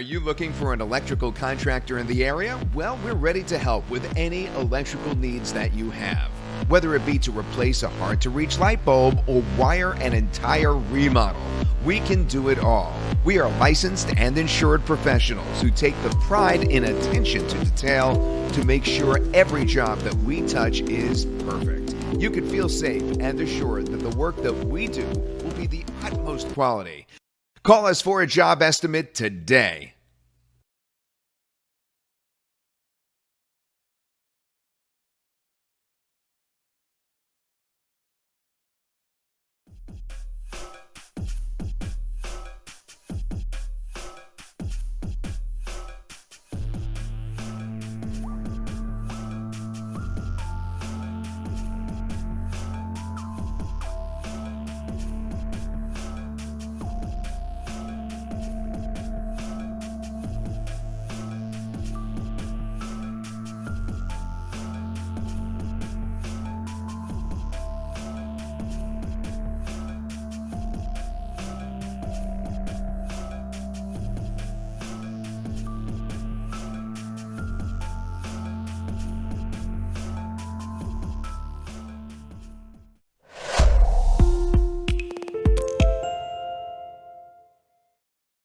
you looking for an electrical contractor in the area? Well, we're ready to help with any electrical needs that you have. Whether it be to replace a hard to reach light bulb or wire an entire remodel, we can do it all. We are licensed and insured professionals who take the pride in attention to detail to make sure every job that we touch is perfect. You can feel safe and assured that the work that we do will be the utmost quality. Call us for a job estimate today.